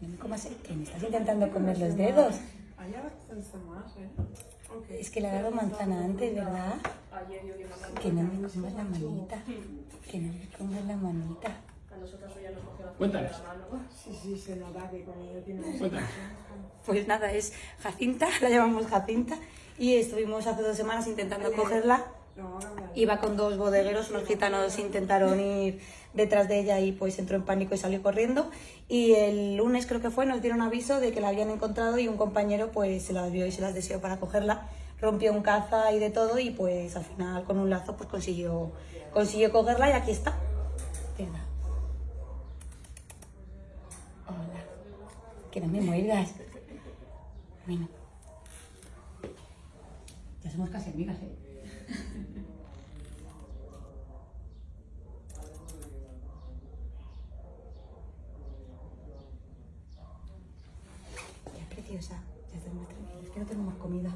no me comas el que me estás intentando comer los dedos. Es que le ha dado manzana antes, ¿verdad? Que no me comas la manita. Que no me comas la manita. A nosotras hoy ya nos cogió la Cuéntanos. de la mano. Sí, sí, se nota que con ella tiene más Cuéntanos. Pues nada, es Jacinta, la llamamos Jacinta. Y estuvimos hace dos semanas intentando cogerla. Iba con dos bodegueros, unos gitanos intentaron ir detrás de ella y pues entró en pánico y salió corriendo. Y el lunes creo que fue, nos dieron aviso de que la habían encontrado y un compañero pues se las vio y se las deseó para cogerla. Rompió un caza y de todo y pues al final con un lazo pues consiguió, consiguió cogerla y aquí está. Hola. Que no me muerdas. Bueno. Ya somos casi amigas, ¿eh? Ya, preciosa. Ya. Es que no tenemos comida.